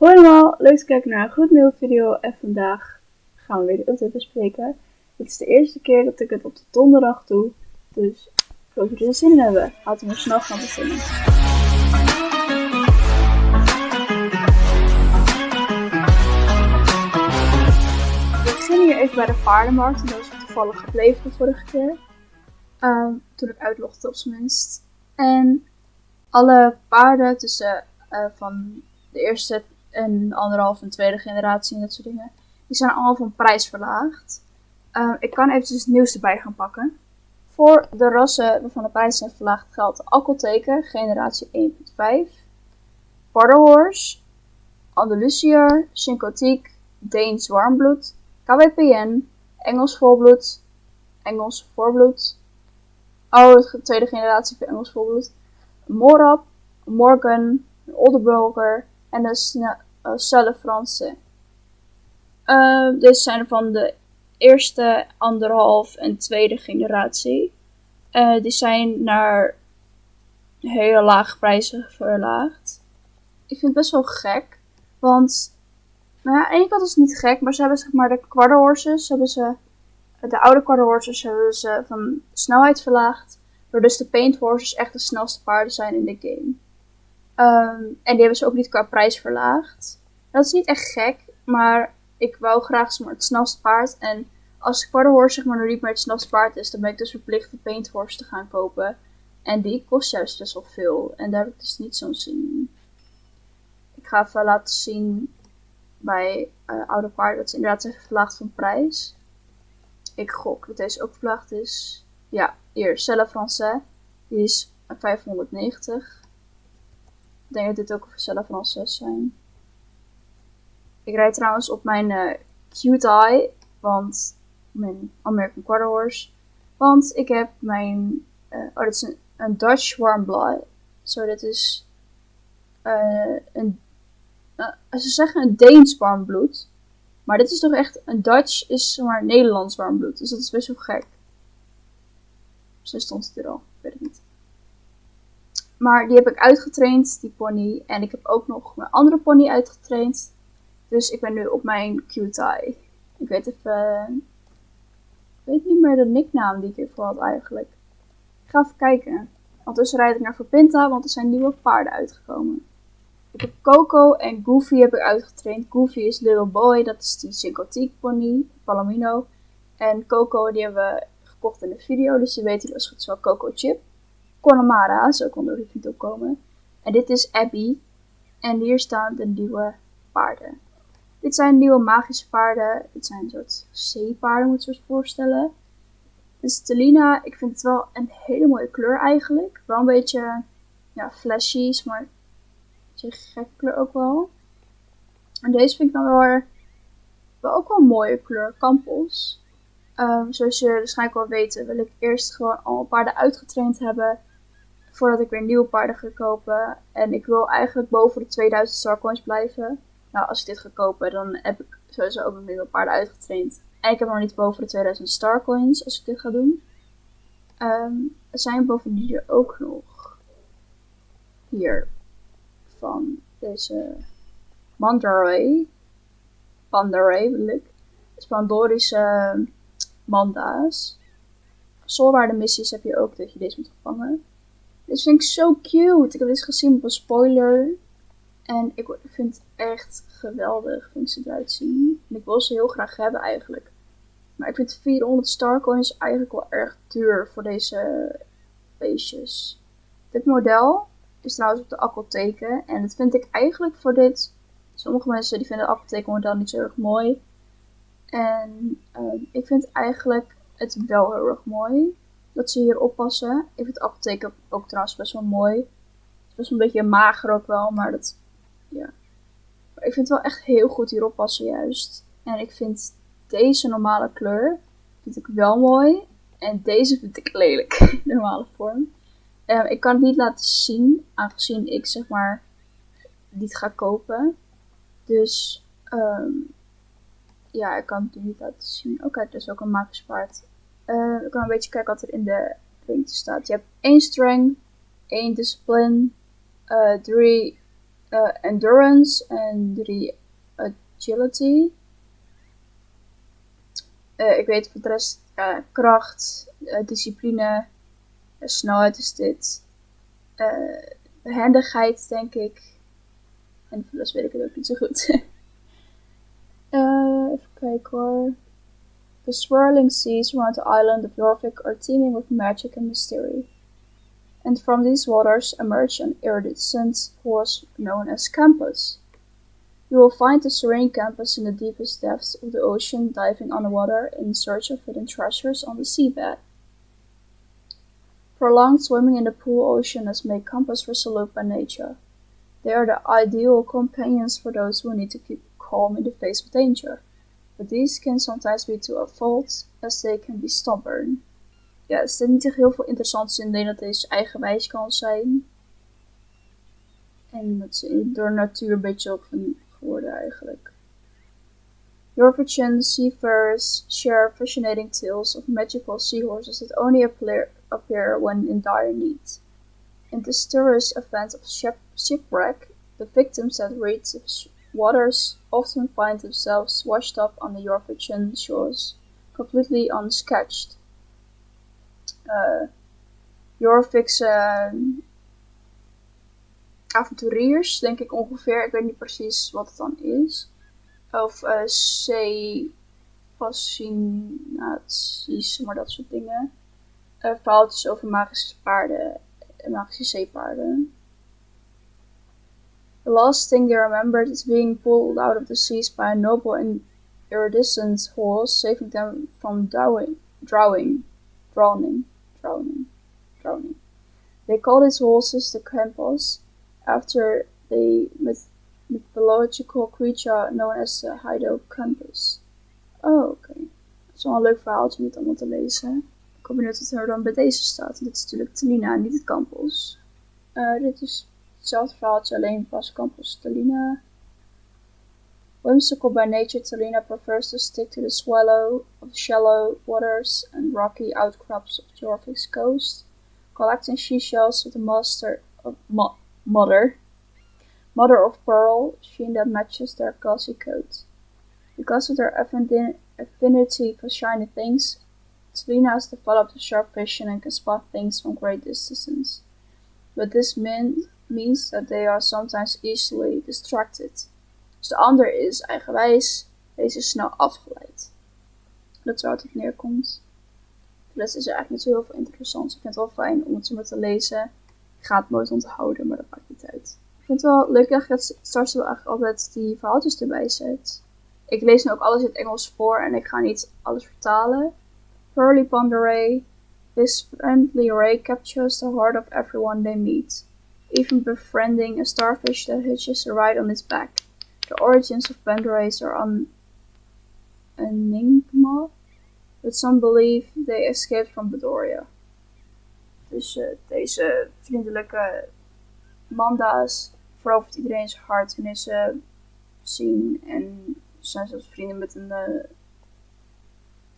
Hoi allemaal, leuk te kijken naar een goed nieuwe video en vandaag gaan we weer de update bespreken. Dit is de eerste keer dat ik het op de donderdag doe, dus dat jullie er zin in hebben. Laten we snel gaan beginnen. We beginnen hier even bij de paardenmarkt en dat is toevallig gebleven de vorige keer. Ehm, toen ik uitlogde op zijn minst. En alle paarden tussen uh, van de eerste en anderhalf en tweede generatie en dat soort dingen, die zijn allemaal van prijs verlaagd. Uh, ik kan eventjes het nieuws erbij gaan pakken. Voor de rassen waarvan de prijs zijn verlaagd geldt Akkelteken, generatie 1.5, Border Horse, Andalusier, Syncotiek, Deens Warmbloed, KWPN, Engels Volbloed, Engels Voorbloed, oh, de tweede generatie van Engels Volbloed, Morab, Morgan, Oldenburger en de Celle Franse. Uh, deze zijn van de eerste, anderhalf en tweede generatie. Uh, die zijn naar hele lage prijzen verlaagd. Ik vind het best wel gek. Want, nou ja, aan de kant is het niet gek, maar ze hebben zeg maar de quarter horses, hebben ze, de oude quarter horses hebben ze van snelheid verlaagd. Door dus de paint horses echt de snelste paarden zijn in de game. Um, en die hebben ze ook niet qua prijs verlaagd. Dat is niet echt gek, maar ik wou graag zeg maar, het paard. En als quarter horse zeg maar, nog niet meer het snelste paard is, dan ben ik dus verplicht de paint horse te gaan kopen. En die kost juist best wel veel. En daar heb ik dus niet zo'n zin in. Ik ga even laten zien bij uh, oude paarden dat ze inderdaad zijn verlaagd van prijs. Ik gok dat deze ook verlaagd is. Ja, hier, Celle Français. Die is 590. Ik denk dat dit ook Celle Français zijn. Ik rijd trouwens op mijn uh, Cute Eye, want mijn American Quarter Horse. Want ik heb mijn, uh, oh dit is een, Dutch Warm Blood. Zo, dit is uh, een, ze zeggen een Deens warmbloed. Maar dit is toch echt, een Dutch is maar Nederlands warmbloed. Dus dat is best wel gek. Zo stond het er al, ik weet het niet. Maar die heb ik uitgetraind, die pony. En ik heb ook nog mijn andere pony uitgetraind. Dus ik ben nu op mijn QTI. Ik weet even... Ik weet niet meer de nicknaam die ik hiervoor had eigenlijk. Ik ga even kijken. Ondertussen rijd ik naar Verpinta, want er zijn nieuwe paarden uitgekomen. Ik heb Coco en Goofy heb ik uitgetraind. Goofy is Little Boy, dat is die sympathiek pony, Palomino. En Coco, die hebben we gekocht in de video, dus die weten als goed wel Coco Chip. Connemara, zo kon de video komen. En dit is Abby. En hier staan de nieuwe paarden. Dit zijn nieuwe magische paarden. Dit zijn een soort zeepaarden, moet je je voorstellen. Dus Telina, ik vind het wel een hele mooie kleur eigenlijk. Wel een beetje ja, flashy, maar een gekke kleur ook wel. En deze vind ik dan wel, wel ook wel een mooie kleur, Campos. Um, zoals je waarschijnlijk wel weten, wil ik eerst gewoon alle paarden uitgetraind hebben. Voordat ik weer nieuwe paarden ga kopen. En ik wil eigenlijk boven de 2000 starcoins blijven. Nou, als ik dit ga kopen, dan heb ik sowieso ook nog nieuwe paarden uitgetraind. En ik heb nog niet boven de 2000 starcoins als ik dit ga doen. Um, er zijn bovendien er ook nog hier van deze Mandaray. Pandaray bedoel ik. Spandorische manda's. Solwaarde missies heb je ook dat je deze moet vangen. Dit vind ik zo cute. Ik heb dit gezien op een spoiler. En ik vind het echt geweldig, vind ze eruit zien. En ik wil ze heel graag hebben eigenlijk. Maar ik vind 400 starcoins eigenlijk wel erg duur voor deze beestjes. Dit model is trouwens op de apotheken. En dat vind ik eigenlijk voor dit... Sommige mensen die vinden het model niet zo erg mooi. En uh, ik vind eigenlijk het wel heel erg mooi dat ze hier oppassen. Ik vind de apotheek ook trouwens best wel mooi. Het is best een beetje mager ook wel, maar dat, ja. Maar ik vind het wel echt heel goed hierop passen juist. En ik vind deze normale kleur, vind ik wel mooi. En deze vind ik lelijk, normale vorm. Um, ik kan het niet laten zien, aangezien ik zeg maar niet ga kopen. Dus um, ja, ik kan het niet laten zien. Oké, okay, dus ook een magisch paard. Uh, ik kan een beetje kijken wat er in de ding staat. Je hebt één strength, één discipline, uh, drie uh, endurance en 3 agility. Uh, ik weet voor de rest kracht, discipline, snelheid is dit. behendigheid denk ik. En voor de rest weet ik het ook niet zo goed. even kijken hoor. The swirling seas around the island of Jorvik are teeming with magic and mystery. And from these waters emerged an iridescent force known as Campus. You will find the serene Campus in the deepest depths of the ocean diving underwater in search of hidden treasures on the seabed. Prolonged swimming in the pool ocean has made Campus resolute by nature. They are the ideal companions for those who need to keep calm in the face of danger. But these can sometimes be to a fault as they can be stubborn. Ja, er zit niet echt heel veel interessants in. Denk dat deze eigenwijs kan zijn. En dat ze door natuur een beetje op geworden eigenlijk. Yorkshire seafarers share fascinating tales of magical seahorses that only appear, appear when in dire need. In this terrorist event of shipwreck, the victims had reached waters often find themselves washed up on the Yorkshire shores, completely unsketched. Uh, Jorvikse uh, avonturiers, denk ik ongeveer. Ik weet niet precies wat het dan is. Of uh, maar dat soort dingen. Uh, verhaaltjes over magische paarden, magische zeepaarden. The last thing they remembered is being pulled out of the seas by a noble and iridescent horse, saving them from drowning, drowning, drowning, drowning, drowning. They called these horses the Campos, after the myth mythological creature known as the Hydrocampus. Oh. Okay. Dat is wel een leuk verhaaltje om het allemaal te lezen. Ik ben benieuwd wat er dan bij deze staat. Dit is natuurlijk Telina, niet het Campos. Uh, dit is Hetzelfde verhaaltje, alleen pas Campus Talina. Whimsical by nature, Talina prefers to stick to the swallow of shallow waters and rocky outcrops of Jorvik's coast, collecting seashells with a master of mo mother, mother of pearl sheen that matches their glossy coat. Because of their affinity for shiny things, Talina has developed a sharp vision and can spot things from great distances. But this means means that they are sometimes easily distracted. Dus de ander is eigenwijs, deze is snel afgeleid. Dat is waar het op neerkomt. De rest is eigenlijk niet zo heel veel interessants. Ik vind het wel fijn om het zo te lezen. Ik ga het nooit onthouden, maar dat maakt niet uit. Ik vind het wel leuk dat wel eigenlijk altijd die verhaaltjes erbij zet. Ik lees nu ook alles in het Engels voor en ik ga niet alles vertalen. Pearly Ponderay. This friendly ray captures the heart of everyone they meet even befriending a starfish that hitches a ride on its back. The origins of Pandora's are an enigma, but some believe they escaped from Bedoria. Dus deze vriendelijke manda's verovert iedereen zijn hart wanneer ze zien en zijn zelfs vrienden met een uh,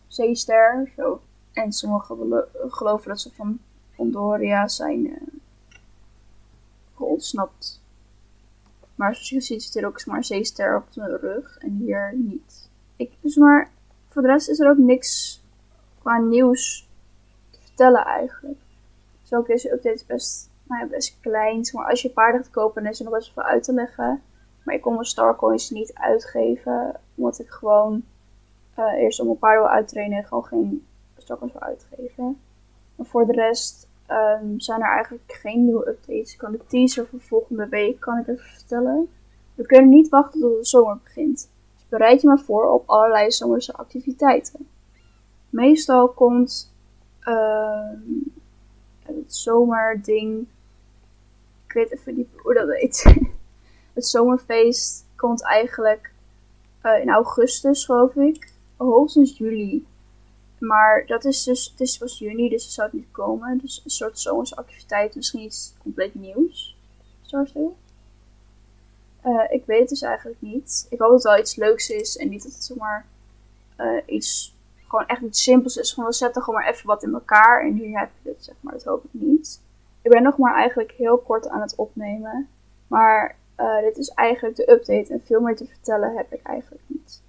zeester. Zo. En sommigen geloven dat ze van Pandoria zijn. Uh. Maar zoals je ziet zit er ook maar zeester op zijn rug en hier niet. Ik, dus maar voor de rest is er ook niks qua nieuws te vertellen eigenlijk. Dus ook deze best, nou best klein. Maar als je paarden gaat kopen, dan is er nog best veel uit te leggen. Maar ik kon mijn Starcoins niet uitgeven, omdat ik gewoon uh, eerst om mijn paarden wil uittrainen en gewoon geen Starcoins wil uitgeven. Maar voor de rest um, zijn er eigenlijk geen nieuwe updates. Ik kan de teaser voor volgende week kan ik even vertellen. We kunnen niet wachten tot de zomer begint. Dus bereid je maar voor op allerlei zomerse activiteiten. Meestal komt uh, het zomerding. Ik weet even niet hoe dat heet. het zomerfeest komt eigenlijk uh, in augustus, geloof ik. Hoogstens juli. Maar dat is dus, het is pas juni, dus het zou het niet komen. Dus een soort zomerse activiteit, misschien iets compleet nieuws. Zo uh, ik weet het dus eigenlijk niet. Ik hoop dat het wel iets leuks is en niet dat het zomaar uh, iets, gewoon echt iets simpels is. Gewoon we zetten gewoon maar even wat in elkaar en hier heb je het, zeg maar. Dat hoop ik niet. Ik ben nog maar eigenlijk heel kort aan het opnemen. Maar Uh, dit is eigenlijk de update en veel meer te vertellen heb ik eigenlijk niet.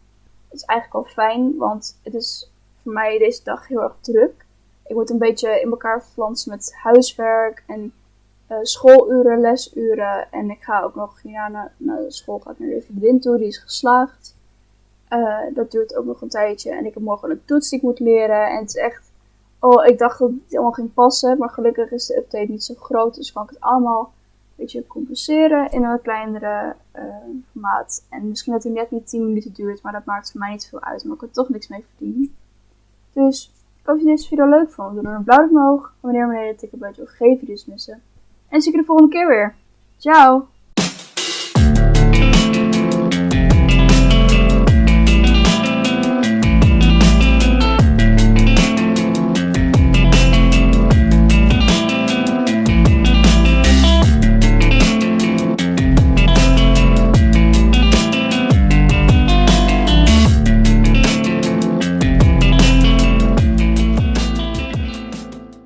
Het is eigenlijk al fijn, want het is voor mij deze dag heel erg druk. Ik moet een beetje in elkaar flansen met huiswerk en uh, schooluren, lesuren. En ik ga ook nog ja, naar, de school ga ik naar de vriendin toe, die is geslaagd. Uh, dat duurt ook nog een tijdje. En ik heb morgen een toets die ik moet leren. En het is echt. Oh, ik dacht dat het allemaal ging passen. Maar gelukkig is de update niet zo groot. Dus kan ik het allemaal een beetje compenseren in een kleinere uh, formaat. En misschien dat hij net niet 10 minuten duurt. Maar dat maakt voor mij niet veel uit. Maar ik er toch niks mee verdienen. Dus hoop je deze video leuk vond. Doe dan een blauw omhoog. En wanneer beneden tikken bij wil, geen video's missen. En zie ik je de volgende keer weer. Ciao!